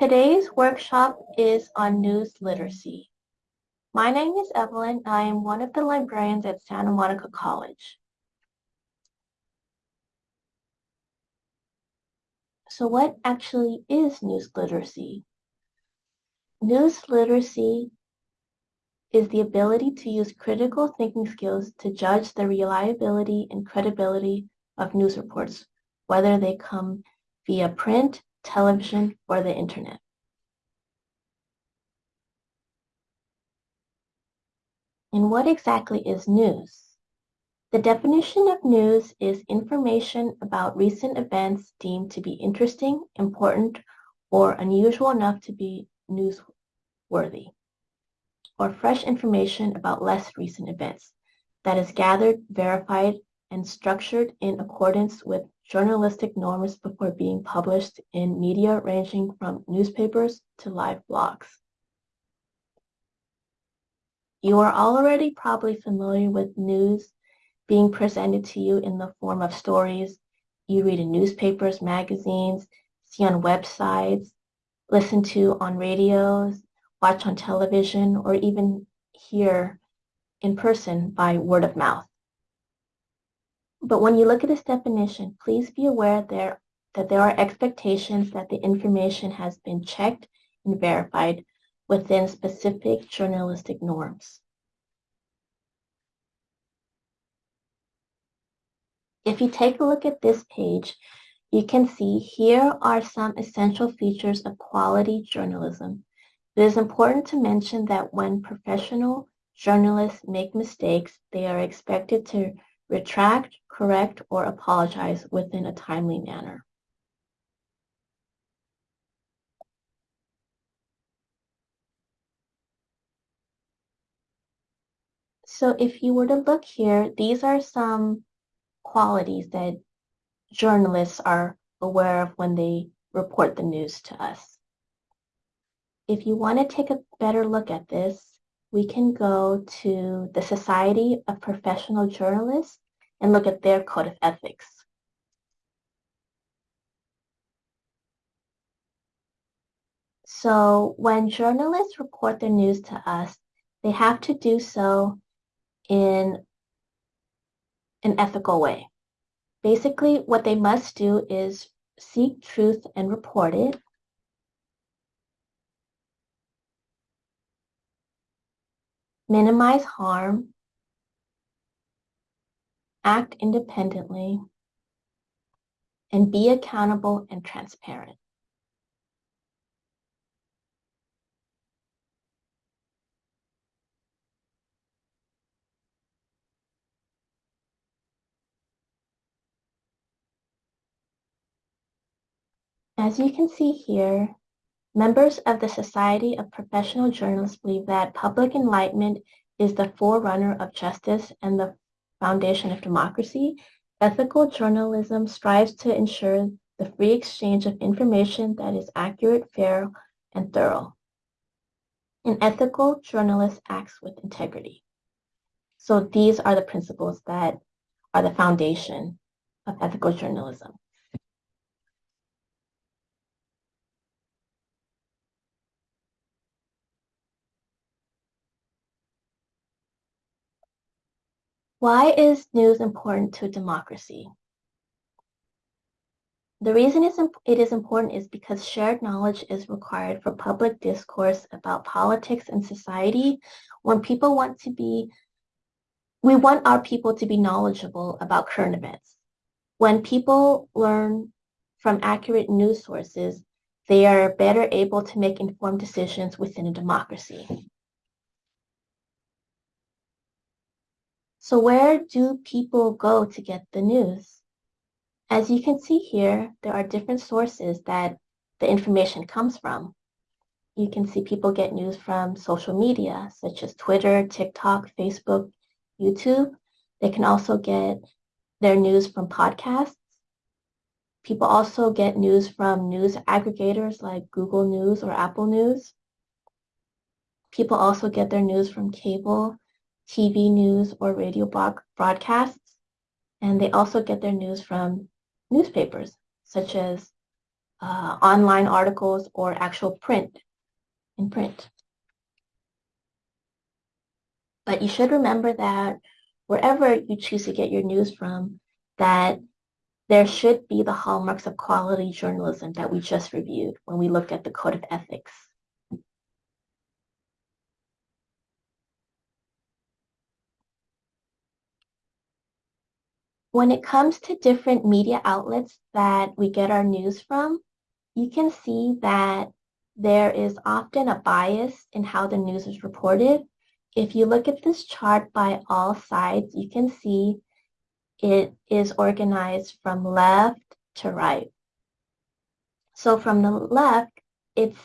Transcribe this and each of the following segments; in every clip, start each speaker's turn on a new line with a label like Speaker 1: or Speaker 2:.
Speaker 1: Today's workshop is on news literacy. My name is Evelyn. I am one of the librarians at Santa Monica College. So what actually is news literacy? News literacy is the ability to use critical thinking skills to judge the reliability and credibility of news reports, whether they come via print, television, or the internet. And what exactly is news? The definition of news is information about recent events deemed to be interesting, important, or unusual enough to be newsworthy or fresh information about less recent events that is gathered, verified, and structured in accordance with journalistic norms before being published in media ranging from newspapers to live blogs. You are already probably familiar with news being presented to you in the form of stories you read in newspapers, magazines, see on websites, listen to on radios, watch on television, or even hear in person by word of mouth. But when you look at this definition, please be aware there, that there are expectations that the information has been checked and verified within specific journalistic norms. If you take a look at this page, you can see here are some essential features of quality journalism it is important to mention that when professional journalists make mistakes, they are expected to retract, correct, or apologize within a timely manner. So if you were to look here, these are some qualities that journalists are aware of when they report the news to us. If you want to take a better look at this, we can go to the Society of Professional Journalists and look at their code of ethics. So when journalists report their news to us, they have to do so in an ethical way. Basically, what they must do is seek truth and report it. minimize harm, act independently, and be accountable and transparent. As you can see here, Members of the Society of Professional Journalists believe that public enlightenment is the forerunner of justice and the foundation of democracy. Ethical journalism strives to ensure the free exchange of information that is accurate, fair, and thorough. An ethical journalist acts with integrity. So these are the principles that are the foundation of ethical journalism. Why is news important to democracy? The reason it is important is because shared knowledge is required for public discourse about politics and society. When people want to be, we want our people to be knowledgeable about current events. When people learn from accurate news sources, they are better able to make informed decisions within a democracy. So where do people go to get the news? As you can see here, there are different sources that the information comes from. You can see people get news from social media, such as Twitter, TikTok, Facebook, YouTube. They can also get their news from podcasts. People also get news from news aggregators like Google News or Apple News. People also get their news from cable TV news or radio broadcasts. And they also get their news from newspapers, such as uh, online articles or actual print in print. But you should remember that wherever you choose to get your news from, that there should be the hallmarks of quality journalism that we just reviewed when we looked at the Code of Ethics. When it comes to different media outlets that we get our news from, you can see that there is often a bias in how the news is reported. If you look at this chart by AllSides, you can see it is organized from left to right. So from the left, it's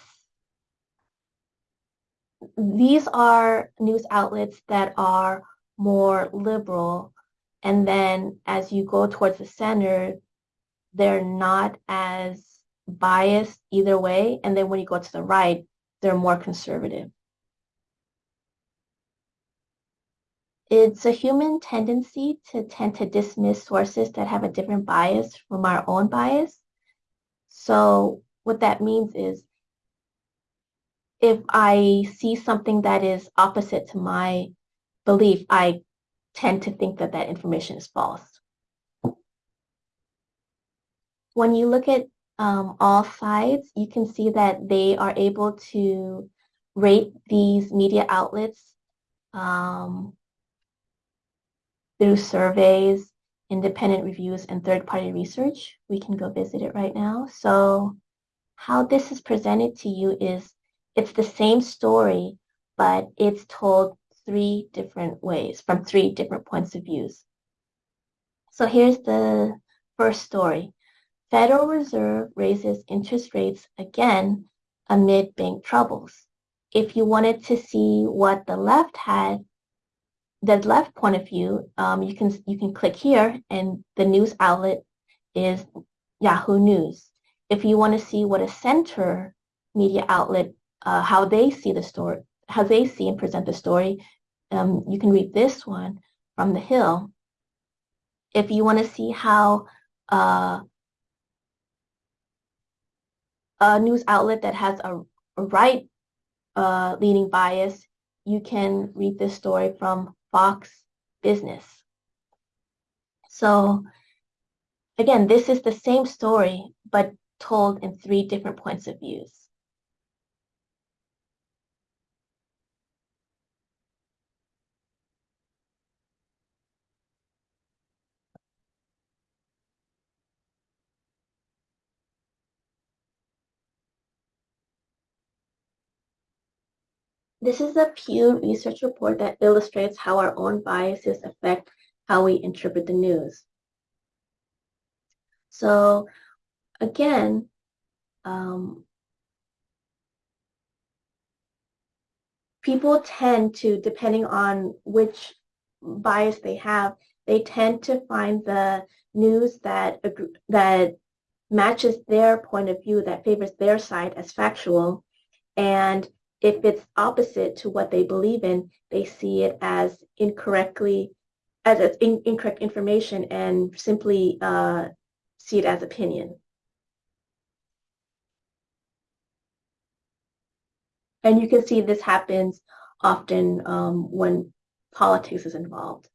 Speaker 1: these are news outlets that are more liberal. And then as you go towards the center, they're not as biased either way. And then when you go to the right, they're more conservative. It's a human tendency to tend to dismiss sources that have a different bias from our own bias. So what that means is if I see something that is opposite to my belief, I tend to think that that information is false. When you look at um, AllSides, you can see that they are able to rate these media outlets um, through surveys, independent reviews, and third-party research. We can go visit it right now. So how this is presented to you is it's the same story, but it's told three different ways from three different points of views. So here's the first story. Federal Reserve raises interest rates again amid bank troubles. If you wanted to see what the left had, the left point of view, um, you can you can click here, and the news outlet is Yahoo News. If you want to see what a center media outlet, uh, how they see the story, how they see and present the story, um, you can read this one from the Hill. If you want to see how uh, a news outlet that has a, a right uh, leaning bias, you can read this story from Fox Business. So again, this is the same story, but told in three different points of views. This is a Pew Research report that illustrates how our own biases affect how we interpret the news. So again, um, people tend to, depending on which bias they have, they tend to find the news that that matches their point of view, that favors their side as factual, and if it's opposite to what they believe in, they see it as incorrectly, as in, incorrect information and simply uh, see it as opinion. And you can see this happens often um, when politics is involved.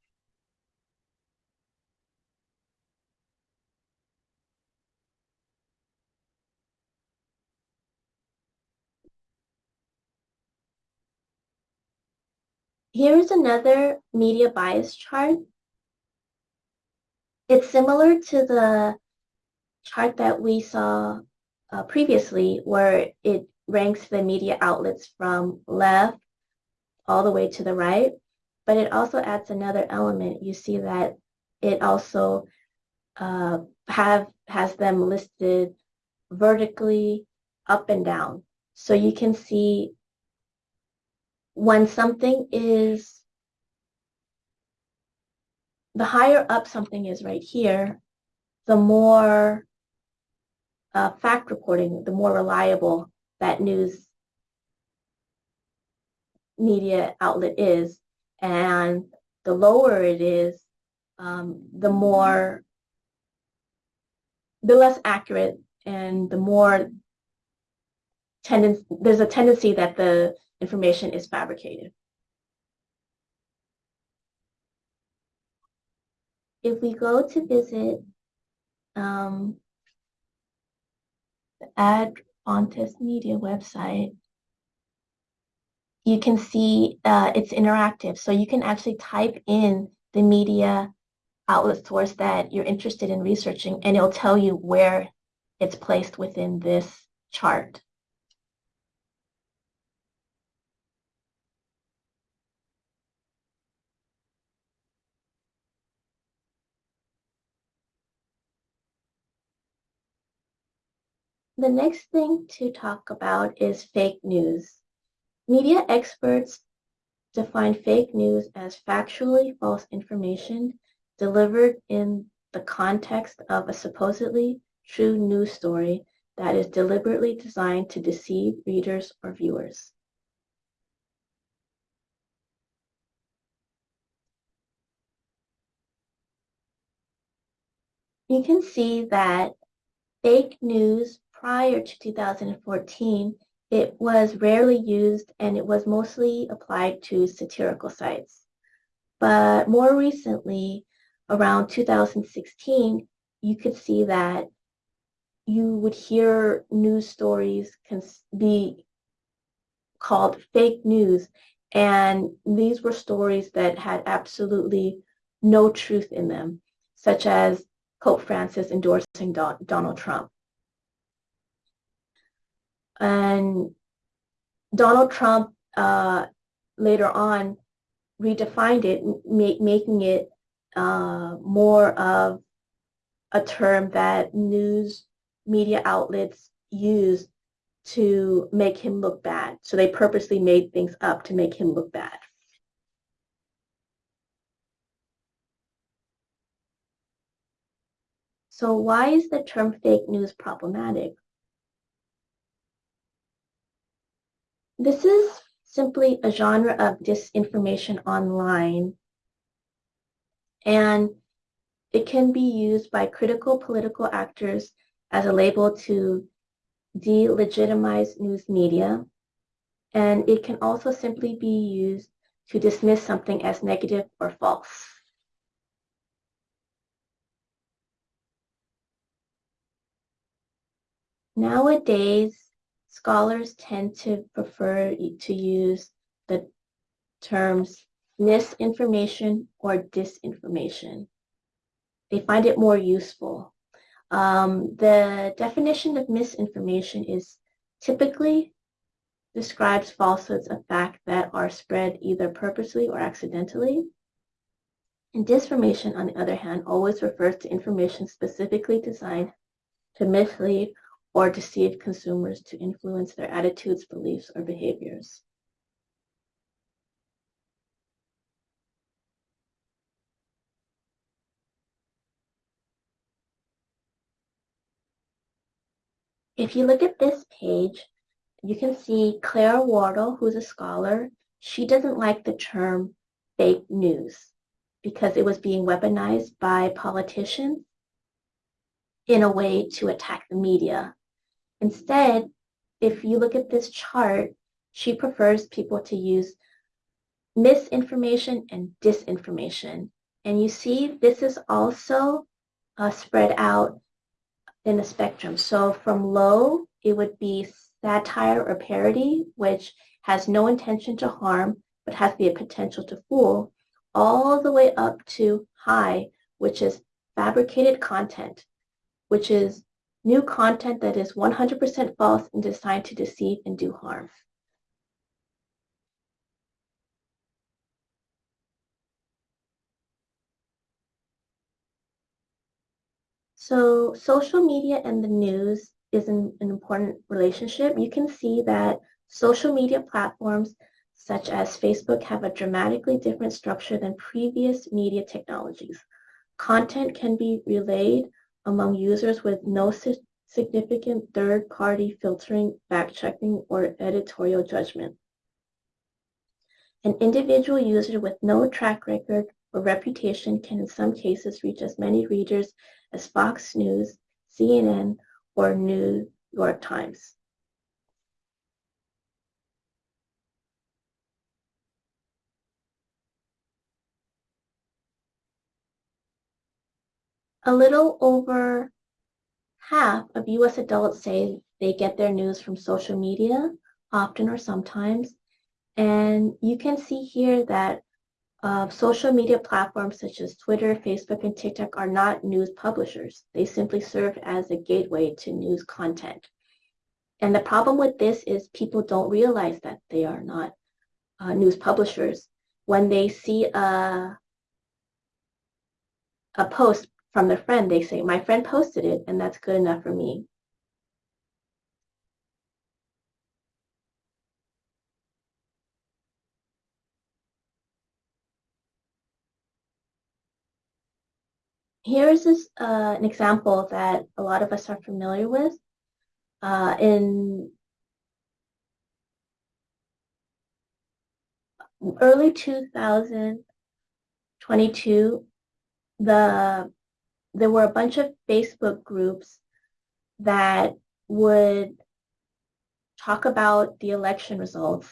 Speaker 1: Here is another media bias chart. It's similar to the chart that we saw uh, previously where it ranks the media outlets from left all the way to the right, but it also adds another element. You see that it also uh, have has them listed vertically up and down. So you can see when something is, the higher up something is right here, the more uh, fact reporting, the more reliable that news media outlet is. And the lower it is, um, the more, the less accurate and the more tendency, there's a tendency that the information is fabricated. If we go to visit um, the Ad Fontes Media website, you can see uh, it's interactive. So you can actually type in the media outlet source that you're interested in researching, and it'll tell you where it's placed within this chart. The next thing to talk about is fake news. Media experts define fake news as factually false information delivered in the context of a supposedly true news story that is deliberately designed to deceive readers or viewers. You can see that fake news prior to 2014 it was rarely used and it was mostly applied to satirical sites. But more recently, around 2016, you could see that you would hear news stories be called fake news. And these were stories that had absolutely no truth in them, such as Pope Francis endorsing Donald Trump. And Donald Trump uh, later on redefined it, making it uh, more of a term that news media outlets use to make him look bad. So they purposely made things up to make him look bad. So why is the term fake news problematic? This is simply a genre of disinformation online, and it can be used by critical political actors as a label to delegitimize news media, and it can also simply be used to dismiss something as negative or false. Nowadays, scholars tend to prefer to use the terms misinformation or disinformation. They find it more useful. Um, the definition of misinformation is typically describes falsehoods of fact that are spread either purposely or accidentally. And disinformation, on the other hand, always refers to information specifically designed to mislead or deceive consumers to influence their attitudes, beliefs, or behaviors. If you look at this page, you can see Claire Wardle, who's a scholar. She doesn't like the term fake news because it was being weaponized by politicians in a way to attack the media Instead, if you look at this chart, she prefers people to use misinformation and disinformation. And you see this is also uh, spread out in a spectrum. So from low, it would be satire or parody, which has no intention to harm, but has the potential to fool, all the way up to high, which is fabricated content, which is new content that is 100% false and designed to deceive and do harm. So social media and the news is an, an important relationship. You can see that social media platforms such as Facebook have a dramatically different structure than previous media technologies. Content can be relayed among users with no significant third-party filtering, fact-checking, or editorial judgment. An individual user with no track record or reputation can in some cases reach as many readers as Fox News, CNN, or New York Times. A little over half of US adults say they get their news from social media, often or sometimes. And you can see here that uh, social media platforms such as Twitter, Facebook, and TikTok are not news publishers. They simply serve as a gateway to news content. And the problem with this is people don't realize that they are not uh, news publishers. When they see a, a post from their friend, they say, my friend posted it, and that's good enough for me. Here's this, uh, an example that a lot of us are familiar with. Uh, in early 2022, the there were a bunch of Facebook groups that would talk about the election results.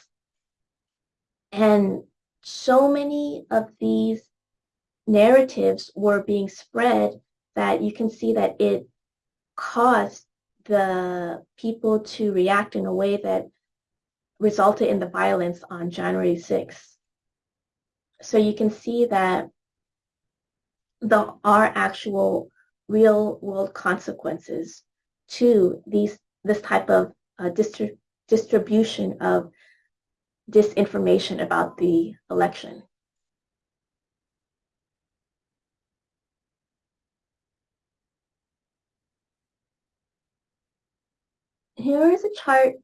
Speaker 1: And so many of these narratives were being spread that you can see that it caused the people to react in a way that resulted in the violence on January 6th. So you can see that there are actual real world consequences to these this type of uh, distri distribution of disinformation about the election. Here is a chart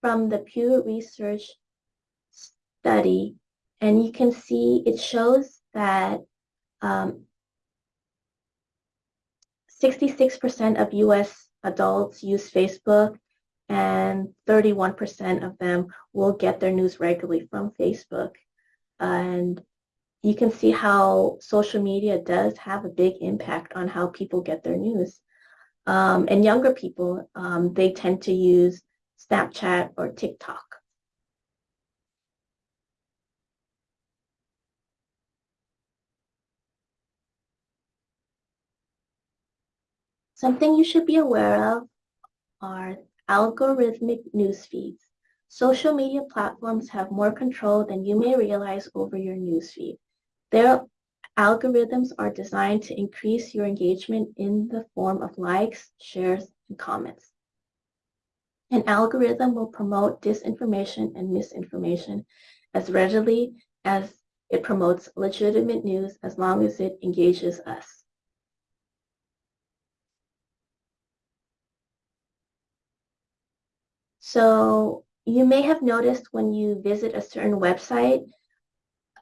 Speaker 1: from the Pew Research study, and you can see it shows that um, 66% of US adults use Facebook and 31% of them will get their news regularly from Facebook. And you can see how social media does have a big impact on how people get their news. Um, and younger people, um, they tend to use Snapchat or TikTok. Something you should be aware of are algorithmic news feeds. Social media platforms have more control than you may realize over your news feed. Their algorithms are designed to increase your engagement in the form of likes, shares, and comments. An algorithm will promote disinformation and misinformation as readily as it promotes legitimate news as long as it engages us. So you may have noticed when you visit a certain website,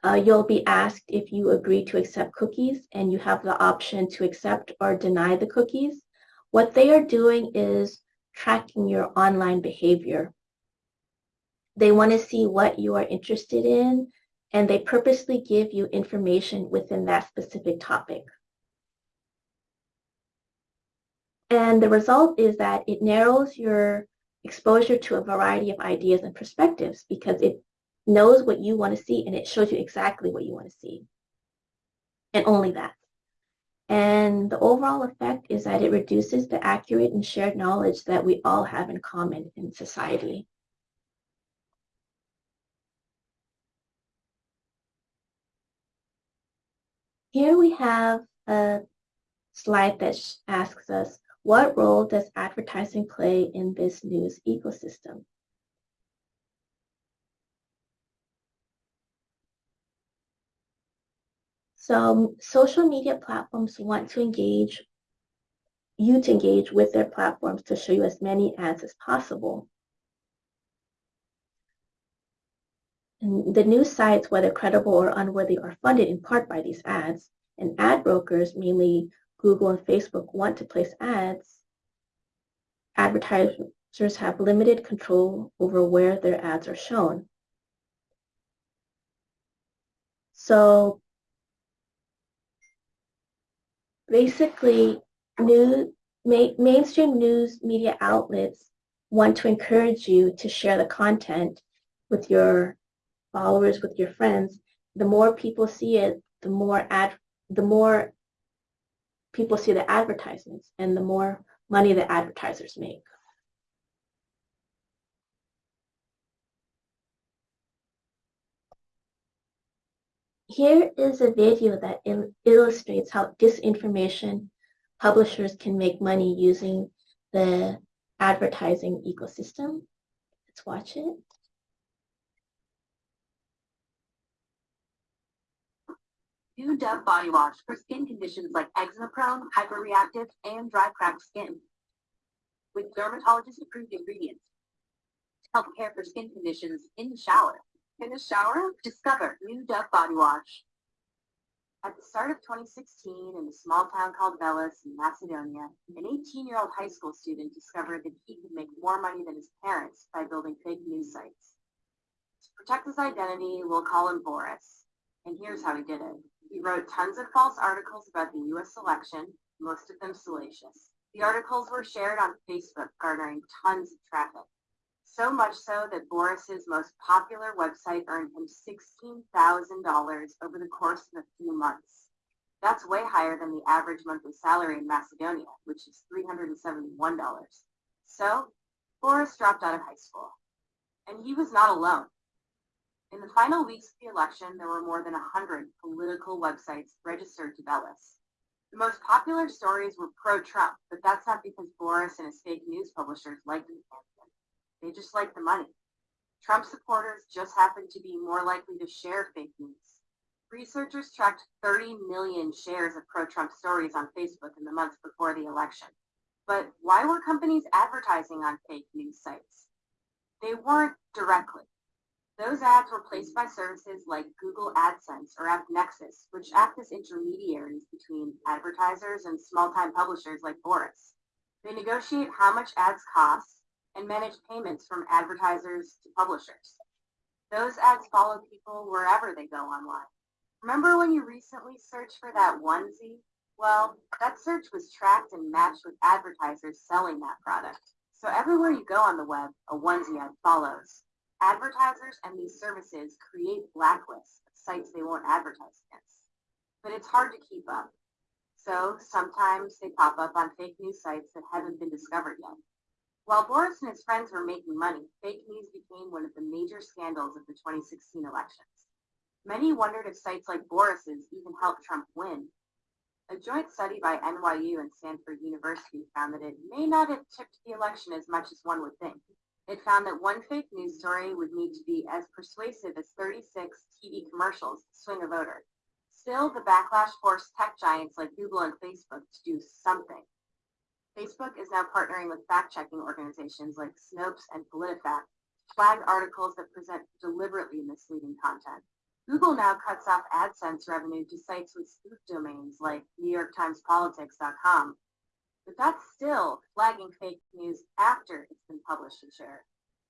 Speaker 1: uh, you'll be asked if you agree to accept cookies and you have the option to accept or deny the cookies. What they are doing is tracking your online behavior. They want to see what you are interested in and they purposely give you information within that specific topic. And the result is that it narrows your exposure to a variety of ideas and perspectives because it knows what you want to see and it shows you exactly what you want to see. And only that. And the overall effect is that it reduces the accurate and shared knowledge that we all have in common in society. Here we have a slide that asks us, what role does advertising play in this news ecosystem? So social media platforms want to engage you to engage with their platforms to show you as many ads as possible. And the news sites, whether credible or unworthy, are funded in part by these ads. And ad brokers, mainly Google and Facebook want to place ads, advertisers have limited control over where their ads are shown. So basically, news, ma mainstream news media outlets want to encourage you to share the content with your followers, with your friends. The more people see it, the more ad, the more people see the advertisements and the more money the advertisers make. Here is a video that il illustrates how disinformation publishers can make money using the advertising ecosystem. Let's watch it.
Speaker 2: New Dove Body Wash for skin conditions like eczema prone, hyperreactive, and dry cracked skin. With dermatologist approved ingredients to help care for skin conditions in the shower. In the shower, discover New Dove Body Wash. At the start of 2016, in a small town called Veles in Macedonia, an 18-year-old high school student discovered that he could make more money than his parents by building fake news sites. To protect his identity, we'll call him Boris. And here's how he did it. He wrote tons of false articles about the U.S. election, most of them salacious. The articles were shared on Facebook, garnering tons of traffic. So much so that Boris's most popular website earned him $16,000 over the course of a few months. That's way higher than the average monthly salary in Macedonia, which is $371. So, Boris dropped out of high school. And he was not alone. In the final weeks of the election, there were more than 100 political websites registered to Veles. The most popular stories were pro-Trump, but that's not because Boris and his fake news publishers liked the candidate. They just liked the money. Trump supporters just happened to be more likely to share fake news. Researchers tracked 30 million shares of pro-Trump stories on Facebook in the months before the election. But why were companies advertising on fake news sites? They weren't directly. Those ads were placed by services like Google AdSense or AppNexus, which act as intermediaries between advertisers and small-time publishers like Boris. They negotiate how much ads cost and manage payments from advertisers to publishers. Those ads follow people wherever they go online. Remember when you recently searched for that onesie? Well, that search was tracked and matched with advertisers selling that product. So everywhere you go on the web, a onesie ad follows. Advertisers and these services create blacklists of sites they won't advertise against. But it's hard to keep up. So sometimes they pop up on fake news sites that haven't been discovered yet. While Boris and his friends were making money, fake news became one of the major scandals of the 2016 elections. Many wondered if sites like Boris's even helped Trump win. A joint study by NYU and Stanford University found that it may not have tipped the election as much as one would think. It found that one fake news story would need to be as persuasive as 36 TV commercials to swing a voter. Still, the backlash forced tech giants like Google and Facebook to do something. Facebook is now partnering with fact-checking organizations like Snopes and PolitiFact to flag articles that present deliberately misleading content. Google now cuts off AdSense revenue to sites with spoof domains like NewYorkTimesPolitics.com but that's still flagging fake news after it's been published and shared.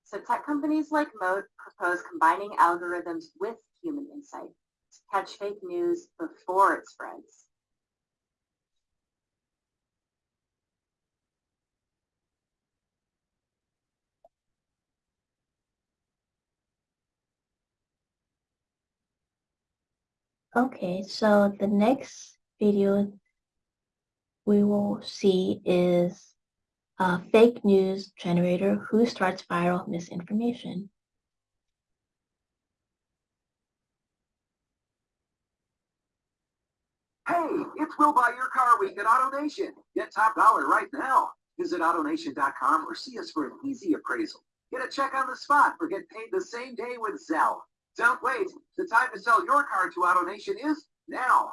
Speaker 2: So tech companies like Moat propose combining algorithms with human insight to catch fake news before it spreads.
Speaker 1: Okay, so the next video we will see is a fake news generator who starts viral misinformation.
Speaker 3: Hey, it's We'll Buy Your Car Week at AutoNation. Get top dollar right now. Visit AutoNation.com or see us for an easy appraisal. Get a check on the spot or get paid the same day with Zelle. Don't wait. The time to sell your car to AutoNation is now.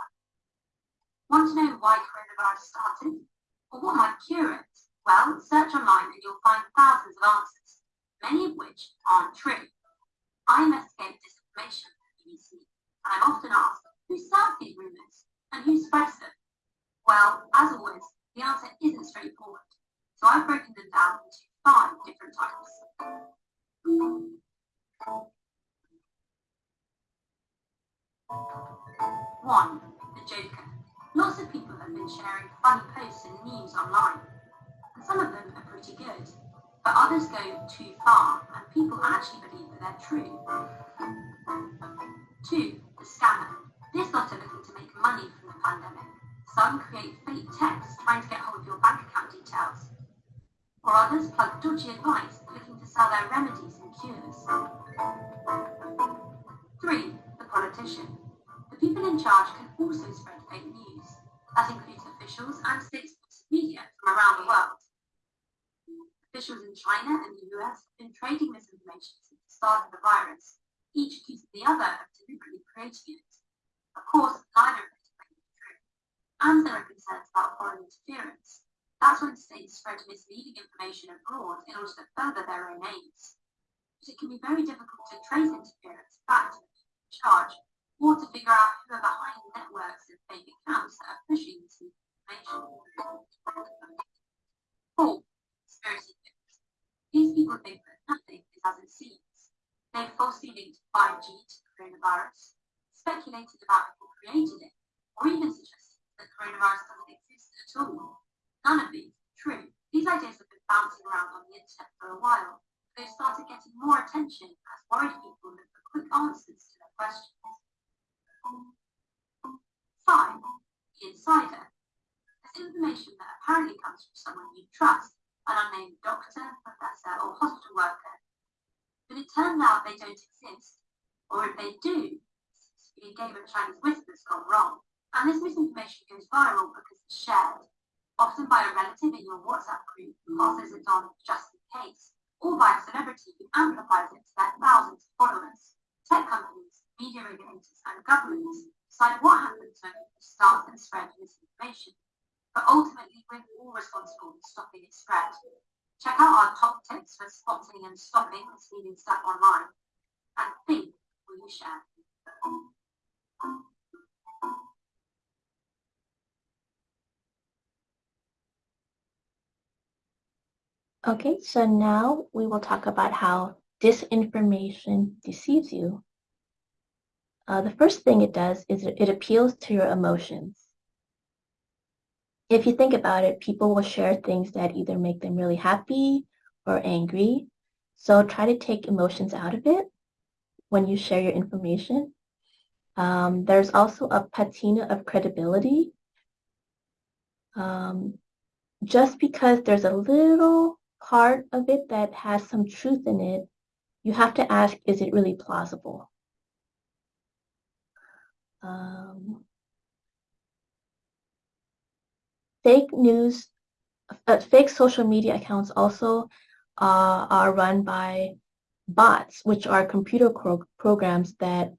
Speaker 2: Want to know why coronavirus started? Or what might cure it? Well, search online and you'll find thousands of answers, many of which aren't true. I investigate disinformation at BBC, and I'm often asked, who starts these rumours and who spreads them? Well, as always, the answer isn't straightforward, so I've broken them down into five different types. One, the Joker. Lots of people have been sharing funny posts and memes online.
Speaker 4: And Some of them are pretty good, but others go too far and people actually believe that they're true. Two, the scammer. This lot are looking to make money from the pandemic. Some create fake texts trying to get hold of your bank account details. Or others plug dodgy advice looking to sell their remedies and cures. Three, the politician. The people in charge can also spread. That includes officials and state media from around the world. Officials in China and the US have been trading misinformation since the start of the virus, each accusing the other of deliberately creating it. Of course, neither of these claims are true. And there are concerns about foreign interference. That's when states spread misleading information abroad in order to further their own aims. But it can be very difficult to trace interference back to the charge, or to figure out who are behind networks of fake accounts that are pushing this information. Four, conspiracy theories. These people think that nothing is as it seems. They've falsely linked 5G to coronavirus, speculated about who created it, or even suggested that coronavirus doesn't exist at all. None of these are true. These ideas have been bouncing around on the internet for a while. They've started getting more attention as worried people look for quick answers to their questions. Five, the insider. This information that apparently comes from someone you trust, an unnamed doctor, professor, or hospital worker. But it turns out they don't exist. Or if they do, a game of Chinese whispers gone wrong. And this misinformation goes viral because it's shared, often by a relative in your WhatsApp group who passes it on just in case, or by a celebrity who amplifies it to their thousands of followers. Tech companies, media regulators, and governments decide what happens when people start and spread misinformation. But ultimately, we're all responsible for stopping its spread. Check out our top tips for spotting and stopping misleading stuff online. And think before you share.
Speaker 1: Okay, so now we will talk about how disinformation deceives you. Uh, the first thing it does is it, appeals to your emotions. If you think about it, people will share things that either make them really happy or angry. So try to take emotions out of it when you share your information. Um, there's also a patina of credibility. Um, just because there's a little part of it that has some truth in it, you have to ask, is it really plausible? Um, fake news, uh, fake social media accounts also uh, are run by bots, which are computer programs that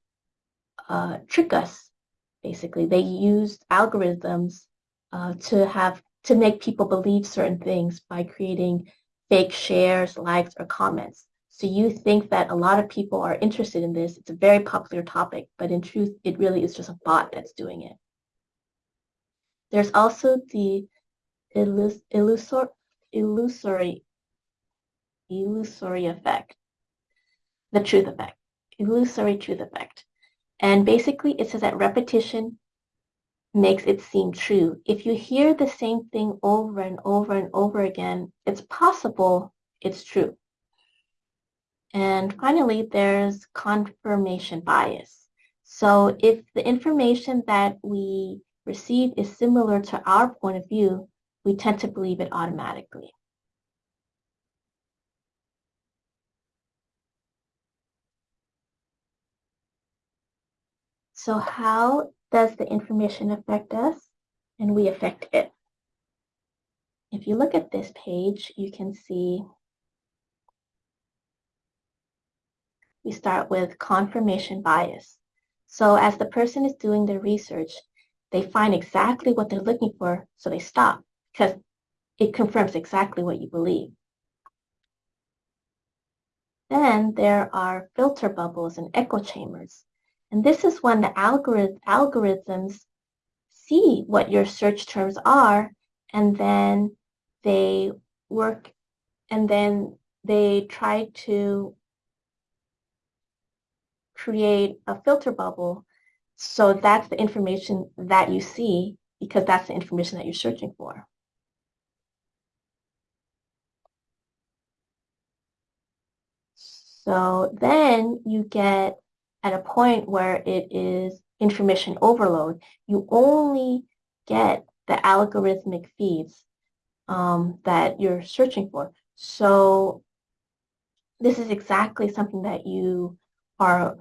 Speaker 1: uh, trick us. Basically, they use algorithms uh, to have to make people believe certain things by creating fake shares, likes, or comments. So you think that a lot of people are interested in this. It's a very popular topic, but in truth, it really is just a bot that's doing it. There's also the illus illusor illusory illusory effect, the truth effect, illusory truth effect. And basically it says that repetition makes it seem true. If you hear the same thing over and over and over again, it's possible it's true. And finally, there's confirmation bias. So if the information that we receive is similar to our point of view, we tend to believe it automatically. So how does the information affect us and we affect it? If you look at this page, you can see we start with confirmation bias. So as the person is doing their research, they find exactly what they're looking for, so they stop because it confirms exactly what you believe. Then there are filter bubbles and echo chambers. And this is when the algorithm, algorithms see what your search terms are and then they work and then they try to create a filter bubble so that's the information that you see because that's the information that you're searching for. So then you get at a point where it is information overload. You only get the algorithmic feeds um, that you're searching for. So this is exactly something that you are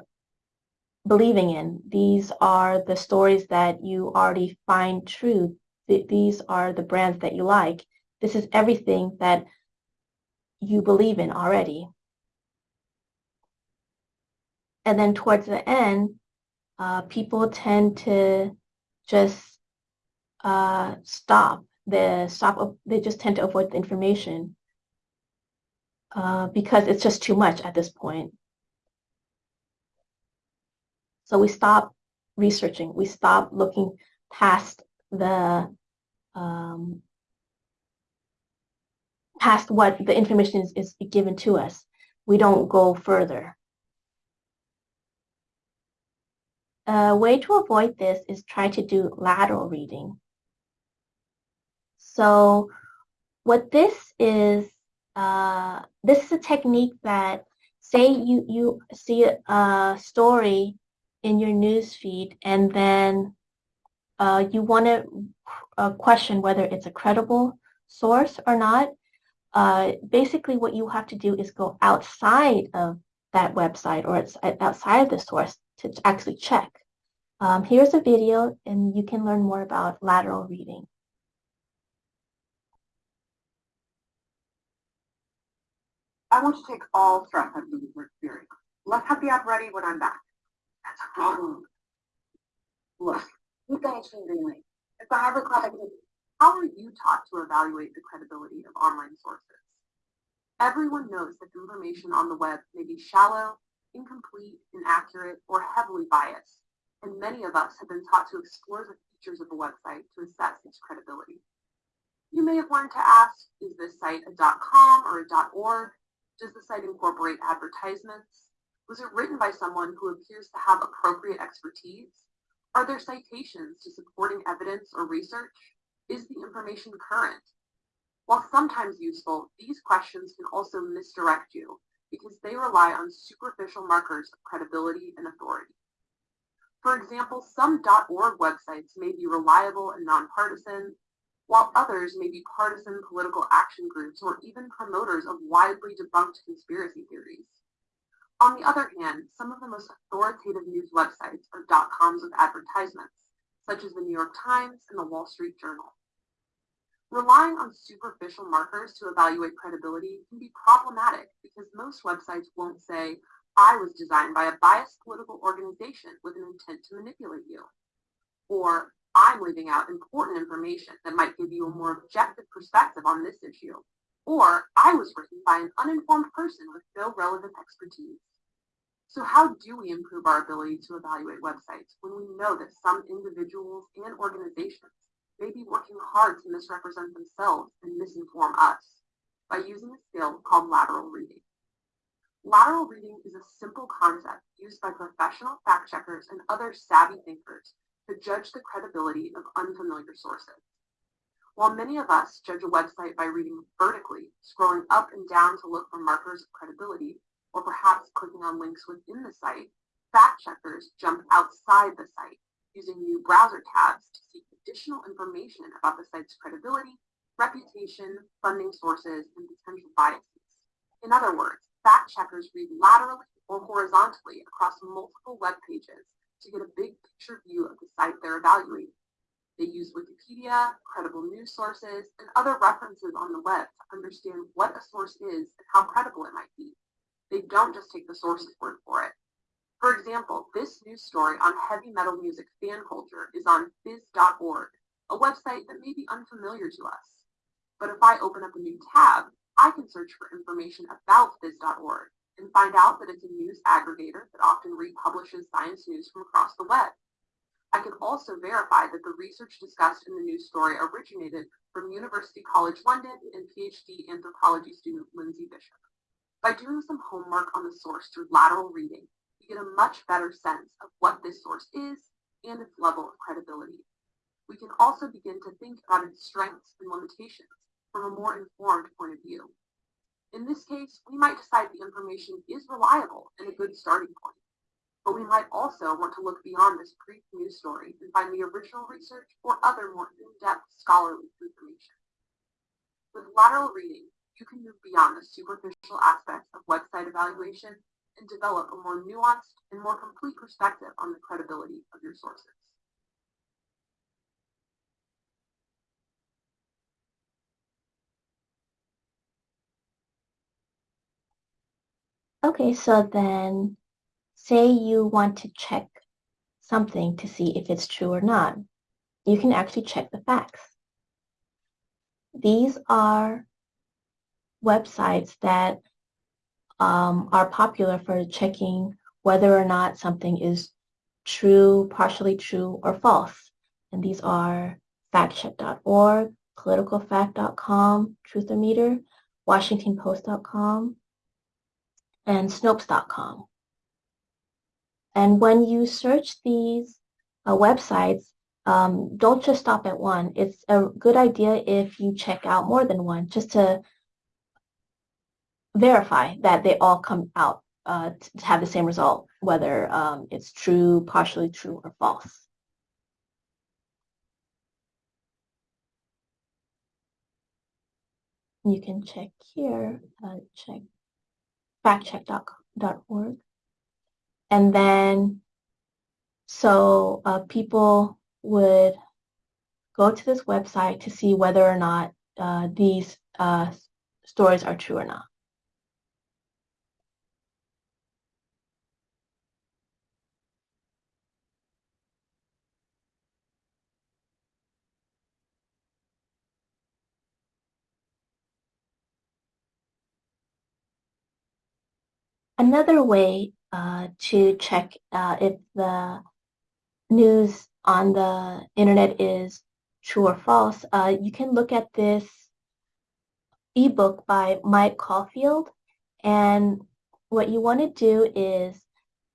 Speaker 1: believing in. These are the stories that you already find true. These are the brands that you like. This is everything that you believe in already. And then towards the end, uh, people tend to just uh, stop. They stop. They just tend to avoid the information uh, because it's just too much at this point. So we stop researching. We stop looking past the um, past what the information is, is given to us. We don't go further. A way to avoid this is try to do lateral reading. So what this is, uh, this is a technique that say you, you see a story in your news feed and then uh, you want to uh, question whether it's a credible source or not. Uh, basically, what you have to do is go outside of that website or it's outside of the source to actually check. Um, here's a video and you can learn more about lateral reading.
Speaker 5: I want to take all stress out of the user experience. Let's have the app ready when I'm back. Problem. Look, you've got extreme green If I have a product, how are you taught to evaluate the credibility of online sources? Everyone knows that information on the web may be shallow, incomplete, inaccurate, or heavily biased and many of us have been taught to explore the features of a website to assess its credibility. You may have learned to ask, is this site a .com or a .org? Does the site incorporate advertisements? Was it written by someone who appears to have appropriate expertise? Are there citations to supporting evidence or research? Is the information current? While sometimes useful, these questions can also misdirect you because they rely on superficial markers of credibility and authority. For example, some .org websites may be reliable and nonpartisan, while others may be partisan political action groups or even promoters of widely debunked conspiracy theories. On the other hand, some of the most authoritative news websites are dot .coms with advertisements, such as the New York Times and the Wall Street Journal. Relying on superficial markers to evaluate credibility can be problematic because most websites won't say, I was designed by a biased political organization with an intent to manipulate you. Or I'm leaving out important information that might give you a more objective perspective on this issue. Or I was written by an uninformed person with no relevant expertise. So how do we improve our ability to evaluate websites when we know that some individuals and organizations may be working hard to misrepresent themselves and misinform us by using a skill called lateral reading. Lateral reading is a simple concept used by professional fact checkers and other savvy thinkers to judge the credibility of unfamiliar sources. While many of us judge a website by reading vertically, scrolling up and down to look for markers of credibility, or perhaps clicking on links within the site, fact checkers jump outside the site, using new browser tabs to seek additional information about the site's credibility, reputation, funding sources, and potential biases. In other words, fact checkers read laterally or horizontally across multiple web pages to get a big picture view of the site they're evaluating. They use Wikipedia, credible news sources, and other references on the web to understand what a source is and how credible it might be. They don't just take the source's word for it. For example, this news story on heavy metal music fan culture is on phys.org, a website that may be unfamiliar to us. But if I open up a new tab, I can search for information about phys.org and find out that it's a news aggregator that often republishes science news from across the web. I can also verify that the research discussed in the news story originated from University College London and PhD anthropology student Lindsay Bishop. By doing some homework on the source through lateral reading, you get a much better sense of what this source is and its level of credibility. We can also begin to think about its strengths and limitations from a more informed point of view.
Speaker 2: In this case, we might decide the information is reliable and a good starting point. But we might also want to look beyond this brief news story and find the original research or other more in-depth scholarly information. With lateral reading, you can move beyond the superficial aspects of website evaluation and develop a more nuanced and more complete perspective on the credibility of your sources.
Speaker 1: Okay, so then say you want to check something to see if it's true or not. You can actually check the facts. These are websites that um, are popular for checking whether or not something is true, partially true, or false. And these are factcheck.org, politifact.com, Truthometer, WashingtonPost.com, and Snopes.com. And when you search these uh, websites, um, don't just stop at one. It's a good idea if you check out more than one, just to verify that they all come out uh, to have the same result, whether um, it's true, partially true, or false. You can check here, uh, check factcheck.org. And then, so uh, people would go to this website to see whether or not uh, these uh, stories are true or not. Another way uh, to check uh, if the news on the internet is true or false, uh, you can look at this ebook by Mike Caulfield. And what you want to do is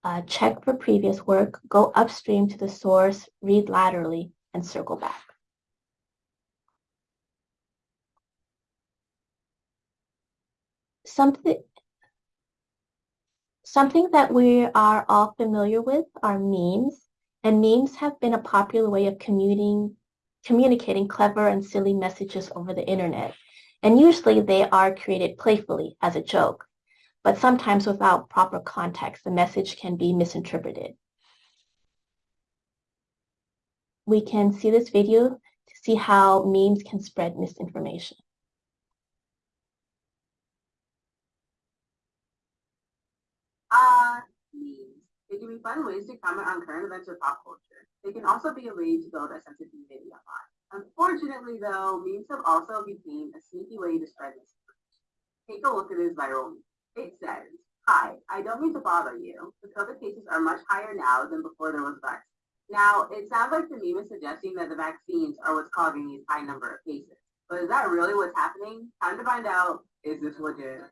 Speaker 1: uh, check for previous work, go upstream to the source, read laterally, and circle back. Something Something that we are all familiar with are memes, and memes have been a popular way of commuting, communicating clever and silly messages over the internet. And usually they are created playfully as a joke, but sometimes without proper context, the message can be misinterpreted. We can see this video to see how memes can spread misinformation.
Speaker 2: Uh. They can be fun ways to comment on current events or pop culture. They can also be a way to build a sense of community online. Unfortunately, though, memes have also become a sneaky way to spread misinformation. Take a look at this viral meme. It says, Hi, I don't mean to bother you. The COVID cases are much higher now than before there was a vaccine. Now, it sounds like the meme is suggesting that the vaccines are what's causing these high number of cases. But is that really what's happening? Time to find out, is this legit?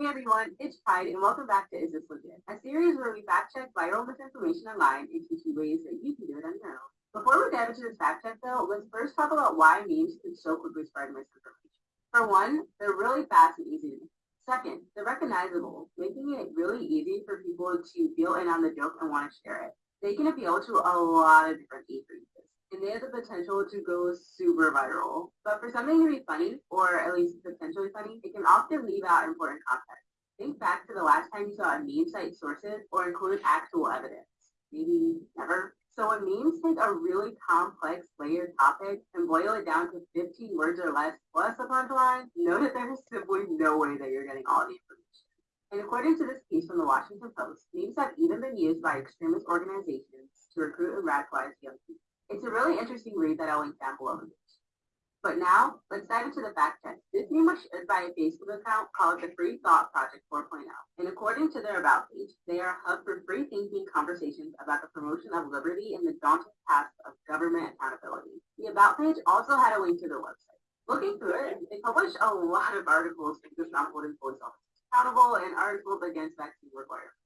Speaker 2: Hey everyone, it's Pride and welcome back to Is This Legit? A series where we fact check viral misinformation online and teach you ways that you can do it on your own. Before we dive into this fact check though, let's first talk about why memes can so quickly spread misinformation. For one, they're really fast and easy to make. Second, they're recognizable, making it really easy for people to feel in on the joke and want to share it. They can appeal to a lot of different age ranges and they have the potential to go super viral. But for something to be funny, or at least potentially funny, it can often leave out important context. Think back to the last time you saw a meme cite sources or include actual evidence. Maybe never. So when memes take a really complex layered topic and boil it down to 15 words or less plus a punchline, know that there is simply no way that you're getting all the information. And according to this piece from the Washington Post, memes have even been used by extremist organizations to recruit and radicalize young people. It's a really interesting read that I'll link down below But now, let's dive into the fact check. This name was shared by a Facebook account called the Free Thought Project 4.0. And according to their About page, they are a hub for free thinking conversations about the promotion of liberty and the daunting task of government accountability. The About page also had a link to their website. Looking through it, they publish a lot of articles focused on holding police officers accountable and articles against vaccine requirements.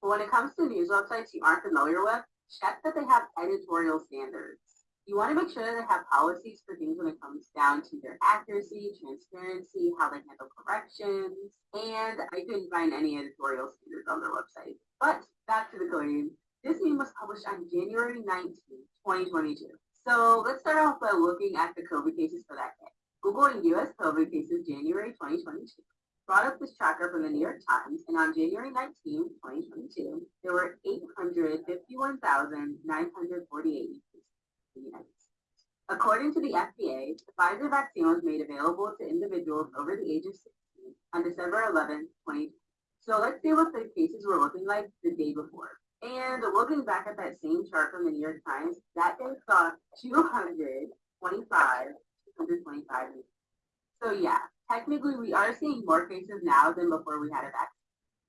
Speaker 2: But when it comes to news websites you aren't familiar with, check that they have editorial standards. You want to make sure that they have policies for things when it comes down to their accuracy, transparency, how they handle corrections, and I couldn't find any editorial standards on their website. But back to the claim. This meme was published on January 19, 2022. So let's start off by looking at the COVID cases for that day. Google and U.S. COVID cases January 2022 brought up this tracker from the New York Times, and on January 19, 2022, there were 851,948 According to the FDA, the Pfizer vaccine was made available to individuals over the age of 16 on December 11, 2020. So let's see what the cases were looking like the day before. And looking back at that same chart from the New York Times, that day saw 225, 225. So yeah, technically we are seeing more cases now than before we had a vaccine.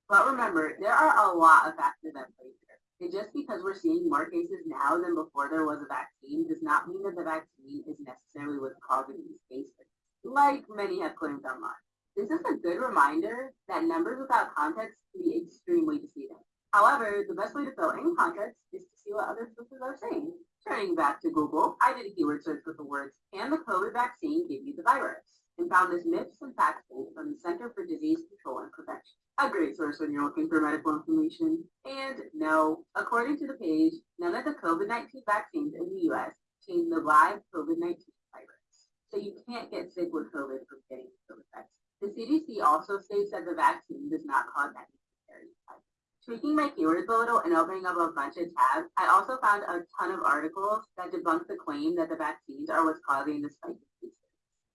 Speaker 2: But remember, there are a lot of factors at play here. And just because we're seeing more cases now than before there was a vaccine does not mean that the vaccine is necessarily what's causing these cases, like many have claimed online. This is a good reminder that numbers without context can be extremely deceiving. However, the best way to fill in context is to see what other sources are saying. Turning back to Google, I did a keyword search with the words, can the COVID vaccine give you the virus? And found this myths and facts page from the Center for Disease Control and Prevention a great source when you're looking for medical information. And no, according to the page, none of the COVID-19 vaccines in the U.S. contain the live COVID-19 virus. So you can't get sick with COVID from getting the COVID vaccine. The CDC also states that the vaccine does not cause any serious Tweaking my keywords a little and opening up a bunch of tabs, I also found a ton of articles that debunk the claim that the vaccines are what's causing the spike.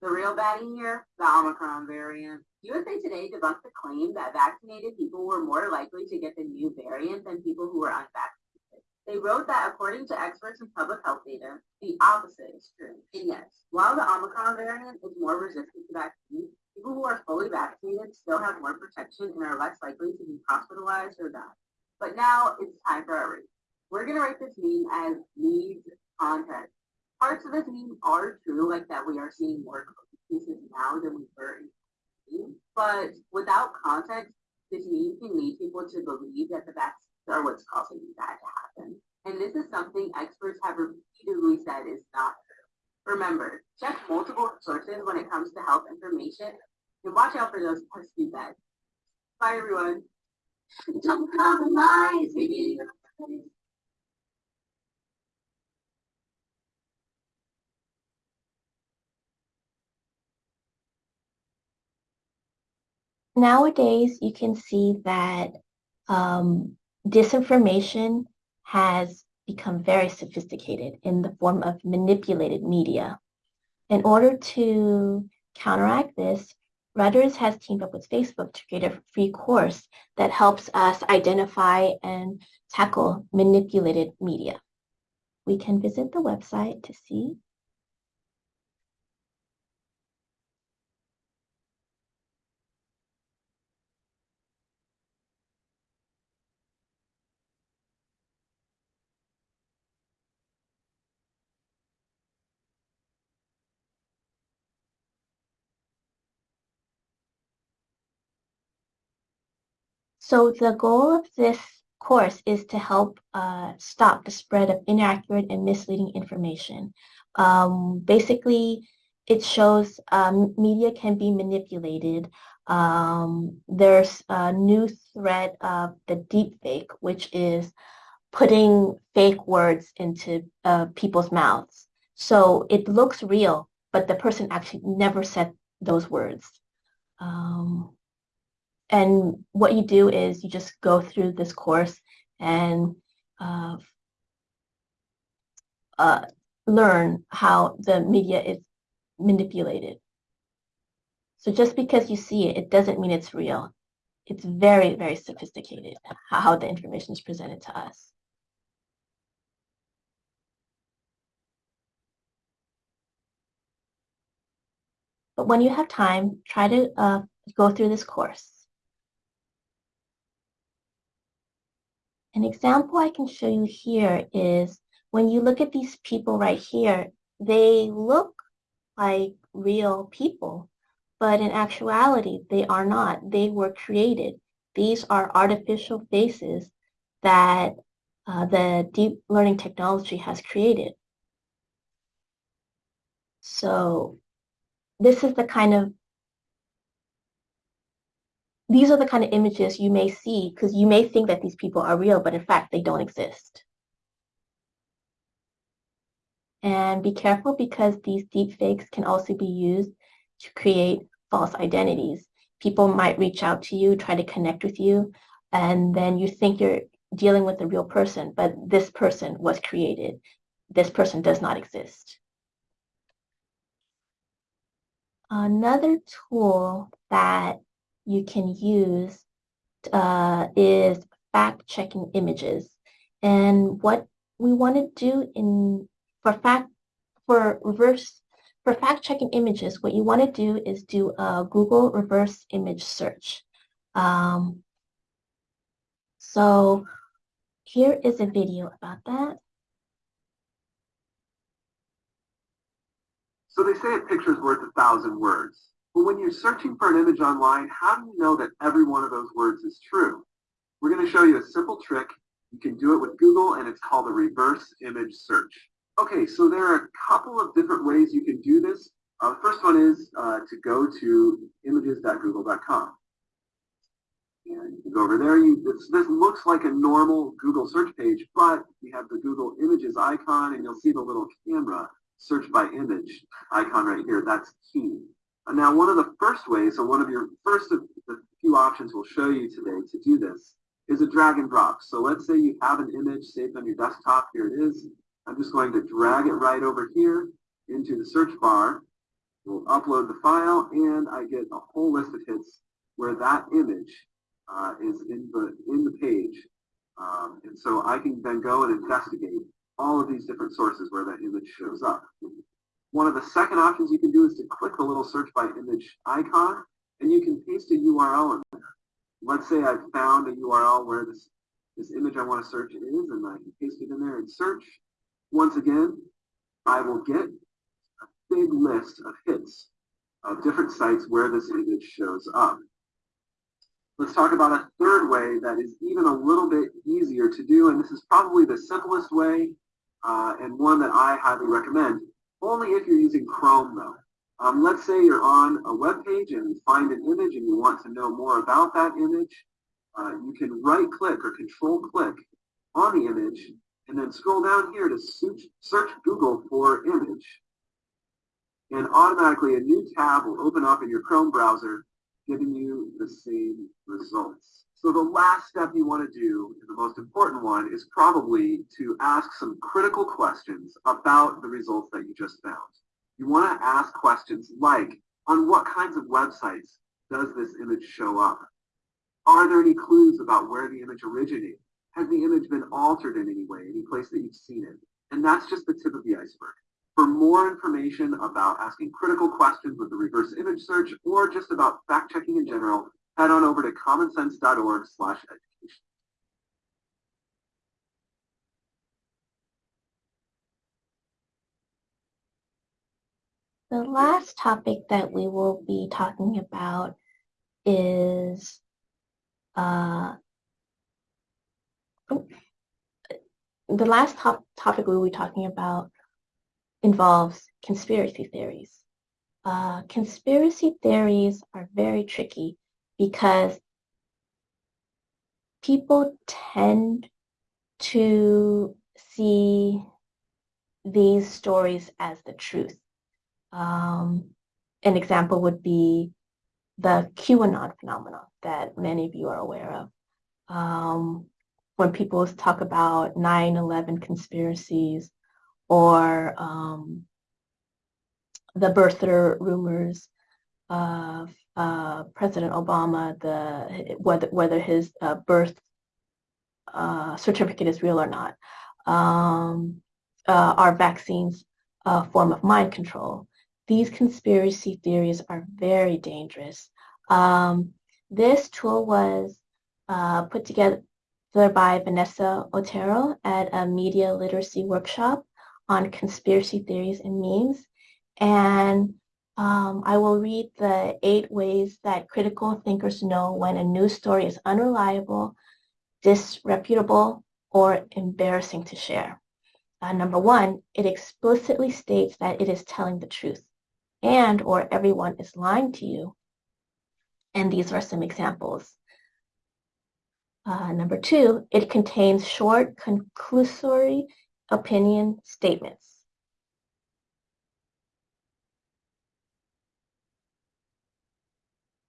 Speaker 2: The real baddie here, the Omicron variant. USA Today debunked the claim that vaccinated people were more likely to get the new variant than people who were unvaccinated. They wrote that according to experts in public health data, the opposite is true. And yes, while the Omicron variant is more resistant to vaccines, people who are fully vaccinated still have more protection and are less likely to be hospitalized or die. But now it's time for our rate. We're going to rate this meme as needs context. Parts of this meme are true, like that we are seeing more cases now than we were in but without context, this meme can lead people to believe that the vaccines are what's causing that to happen. And this is something experts have repeatedly said is not true. Remember, check multiple sources when it comes to health information and watch out for those pesky beds. Bye, everyone. Don't compromise.
Speaker 1: Nowadays you can see that um, disinformation has become very sophisticated in the form of manipulated media. In order to counteract this, Reuters has teamed up with Facebook to create a free course that helps us identify and tackle manipulated media. We can visit the website to see So the goal of this course is to help uh, stop the spread of inaccurate and misleading information. Um, basically, it shows um, media can be manipulated. Um, there's a new threat of the deep fake, which is putting fake words into uh, people's mouths. So it looks real, but the person actually never said those words. Um, and what you do is you just go through this course and uh, uh, learn how the media is manipulated. So just because you see it, it doesn't mean it's real. It's very, very sophisticated how the information is presented to us. But when you have time, try to uh, go through this course. An example I can show you here is when you look at these people right here, they look like real people, but in actuality, they are not. They were created. These are artificial faces that uh, the deep learning technology has created. So this is the kind of these are the kind of images you may see because you may think that these people are real, but in fact, they don't exist. And be careful because these deep fakes can also be used to create false identities. People might reach out to you, try to connect with you, and then you think you're dealing with a real person, but this person was created. This person does not exist. Another tool that you can use uh, is fact-checking images. And what we want to do in for fact for reverse for fact-checking images, what you want to do is do a Google reverse image search. Um, so here is a video about that.
Speaker 3: So they say a picture's worth a thousand words. But when you're searching for an image online, how do you know that every one of those words is true? We're going to show you a simple trick. You can do it with Google, and it's called a reverse image search. Okay, so there are a couple of different ways you can do this. Uh, the first one is uh, to go to images.google.com. And you can go over there. You, this, this looks like a normal Google search page, but we have the Google Images icon, and you'll see the little camera search by image icon right here. That's key. Now, one of the first ways, so one of your first of the few options we'll show you today to do this is a drag and drop. So let's say you have an image saved on your desktop. Here it is. I'm just going to drag it right over here into the search bar. We'll upload the file, and I get a whole list of hits where that image uh, is in the in the page. Um, and so I can then go and investigate all of these different sources where that image shows up. One of the second options you can do is to click the little search by image icon, and you can paste a URL in there. Let's say I found a URL where this, this image I want to search is, and I can paste it in there and search. Once again, I will get a big list of hits of different sites where this image shows up. Let's talk about a third way that is even a little bit easier to do, and this is probably the simplest way uh, and one that I highly recommend. Only if you're using Chrome though. Um, let's say you're on a web page and you find an image and you want to know more about that image. Uh, you can right click or control click on the image and then scroll down here to search Google for image. And automatically a new tab will open up in your Chrome browser giving you the same results. So the last step you want to do, the most important one, is probably to ask some critical questions about the results that you just found. You want to ask questions like, on what kinds of websites does this image show up? Are there any clues about where the image originated? Has the image been altered in any way, any place that you've seen it? And that's just the tip of the iceberg. For more information about asking critical questions with the reverse image search or just about fact checking in general, head on over to commonsense.org slash education.
Speaker 1: The last topic that we will be talking about is uh, the last top topic we will be talking about involves conspiracy theories. Uh, conspiracy theories are very tricky because people tend to see these stories as the truth. Um, an example would be the QAnon phenomenon that many of you are aware of. Um, when people talk about 9-11 conspiracies or um, the birther rumors of uh, President Obama, the whether whether his uh, birth uh, certificate is real or not, um, uh, are vaccines a form of mind control? These conspiracy theories are very dangerous. Um, this tool was uh, put together by Vanessa Otero at a media literacy workshop on conspiracy theories and memes. And um, I will read the eight ways that critical thinkers know when a news story is unreliable, disreputable, or embarrassing to share. Uh, number one, it explicitly states that it is telling the truth and or everyone is lying to you. And these are some examples. Uh, number two, it contains short, conclusory opinion statements.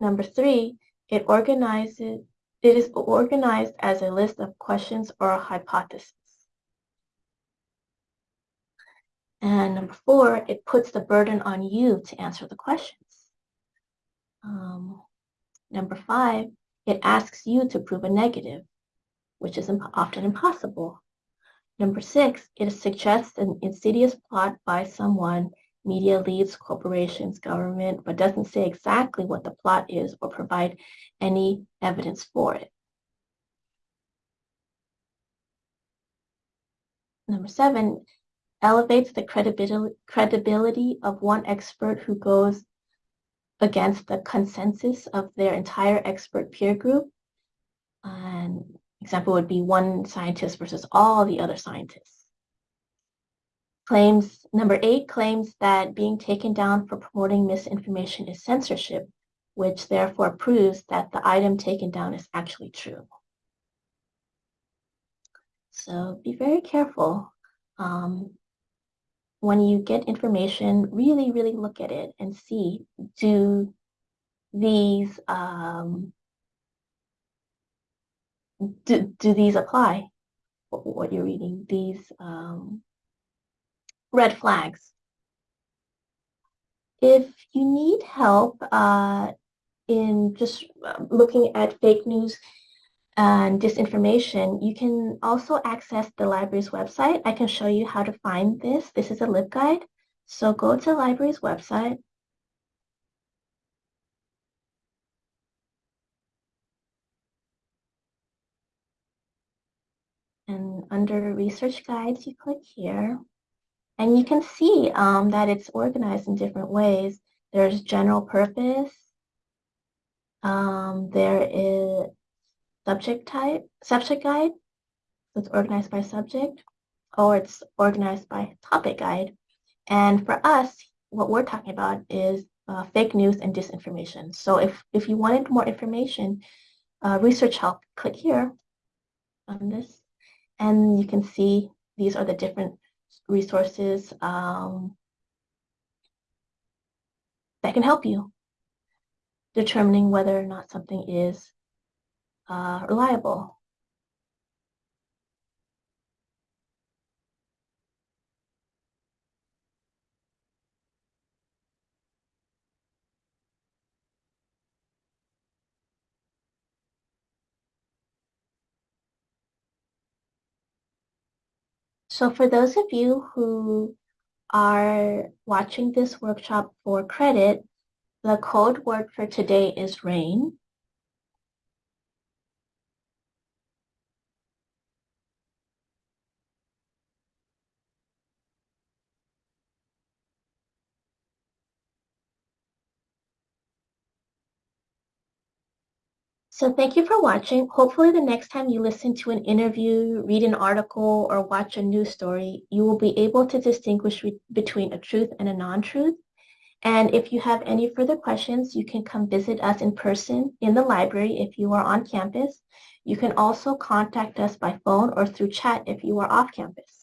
Speaker 1: Number three, it organizes it is organized as a list of questions or a hypothesis. And number four, it puts the burden on you to answer the questions. Um, number five, it asks you to prove a negative, which is imp often impossible. Number six, it suggests an insidious plot by someone, media leads, corporations, government, but doesn't say exactly what the plot is or provide any evidence for it. Number seven, elevates the credibility, credibility of one expert who goes against the consensus of their entire expert peer group. An example would be one scientist versus all the other scientists. Claims number eight claims that being taken down for promoting misinformation is censorship, which therefore proves that the item taken down is actually true. So be very careful. Um, when you get information, really, really look at it and see, do these, um, do, do these apply? What you're reading, these um, red flags. If you need help uh, in just uh, looking at fake news, and disinformation, you can also access the library's website. I can show you how to find this. This is a LibGuide. So go to the library's website. And under research guides, you click here. And you can see um, that it's organized in different ways. There's general purpose. Um, there is subject type, subject guide. It's organized by subject or it's organized by topic guide. And for us, what we're talking about is uh, fake news and disinformation. So if, if you wanted more information, uh, research help, click here on this. And you can see these are the different resources um, that can help you determining whether or not something is uh, reliable. So for those of you who are watching this workshop for credit, the code word for today is rain. So thank you for watching. Hopefully the next time you listen to an interview, read an article, or watch a news story, you will be able to distinguish between a truth and a non-truth. And if you have any further questions, you can come visit us in person in the library if you are on campus. You can also contact us by phone or through chat if you are off campus.